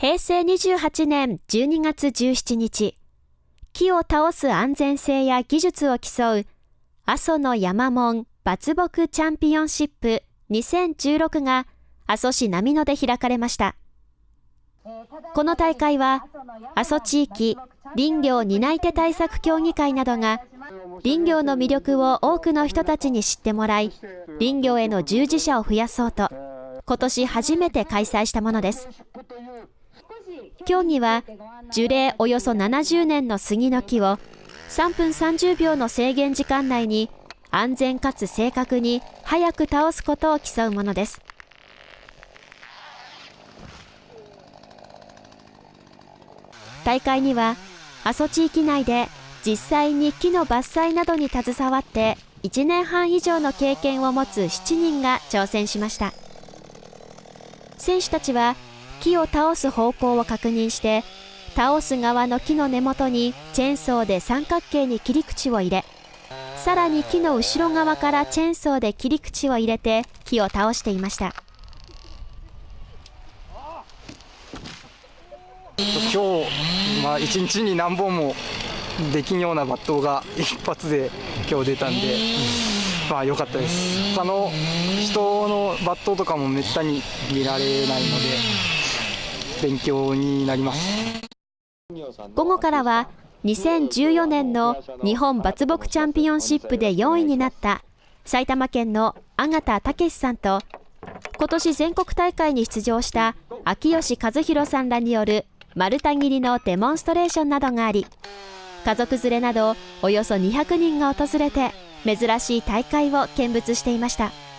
平成28年12月17日、木を倒す安全性や技術を競う阿蘇の山門伐木チャンピオンシップ2016が阿蘇市波野で開かれました。この大会は阿蘇地域林業担い手対策協議会などが林業の魅力を多くの人たちに知ってもらい林業への従事者を増やそうと今年初めて開催したものです競技は樹齢およそ70年の杉の木を3分30秒の制限時間内に安全かつ正確に早く倒すことを競うものです。大会には阿蘇地域内で実際に木の伐採などに携わって1年半以上の経験を持つ7人が挑戦しました。選手たちは木を倒す方向を確認して倒す側の木の根元にチェーンソーで三角形に切り口を入れさらに木の後ろ側からチェーンソーで切り口を入れて木を倒していました。今日、まあ、1日に何本もできんような抜刀が一発で今日出たんで、まあ良かったです。他の人の抜刀とかもめったに見られないので勉強になります午後からは2014年の日本伐木チャンピオンシップで4位になった埼玉県の阿形武さんと今年全国大会に出場した秋吉和弘さんらによる丸太切りのデモンストレーションなどがあり家族連れなどおよそ200人が訪れて珍しい大会を見物していました。